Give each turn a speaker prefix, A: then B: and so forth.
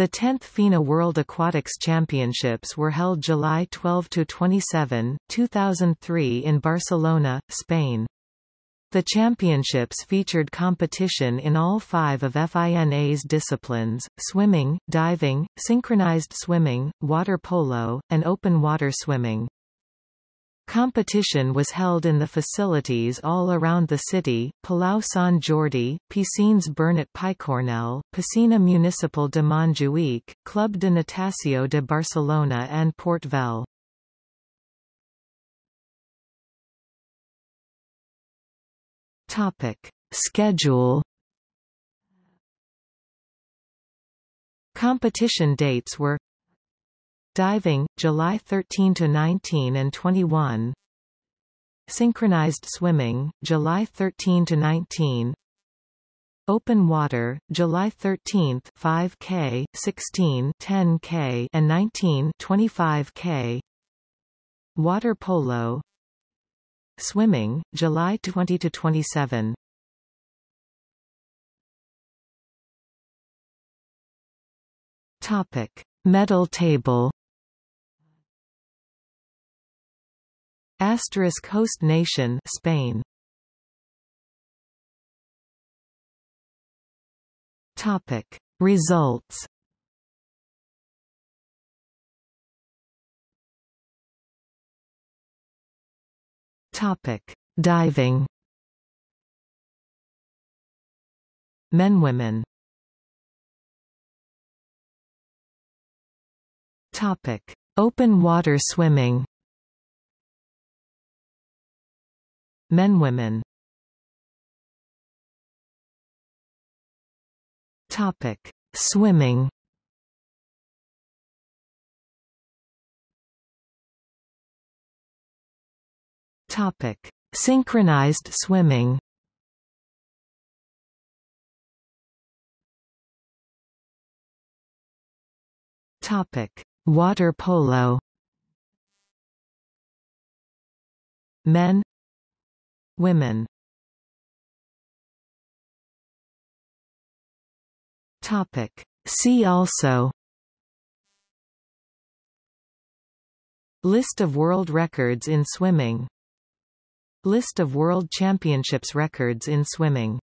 A: The 10th FINA World Aquatics Championships were held July 12–27, 2003 in Barcelona, Spain. The championships featured competition in all five of FINA's disciplines, swimming, diving, synchronized swimming, water polo, and open water swimming. Competition was held in the facilities all around the city, Palau Sant Jordi, Piscines Bernat Picornell, Piscina Municipal de Montjuïc, Club de Natació de Barcelona and Port Vell. Topic. Schedule Competition dates were Diving, July 13 to 19 and 21. Synchronized swimming, July 13 to 19. Open water, July 13, 5k, 16, 10k, and 19, 25k. Water polo, Swimming, July 20 to 27. Topic: Medal table. Asterisk host nation Spain. Topic: Results. Topic: Diving. Men women. Topic: Open water swimming. Men women. Topic: Swimming. Topic: Synchronized swimming. Topic: Water polo. Men, women. Topic: See also. List of world records in swimming List of World Championships records in swimming